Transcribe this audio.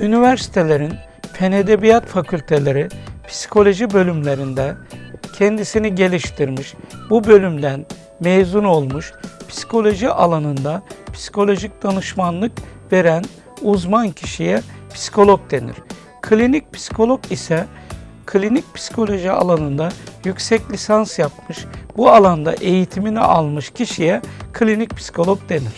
Üniversitelerin fen edebiyat fakülteleri psikoloji bölümlerinde kendisini geliştirmiş, bu bölümden mezun olmuş, psikoloji alanında psikolojik danışmanlık veren uzman kişiye psikolog denir. Klinik psikolog ise klinik psikoloji alanında yüksek lisans yapmış, bu alanda eğitimini almış kişiye klinik psikolog denir.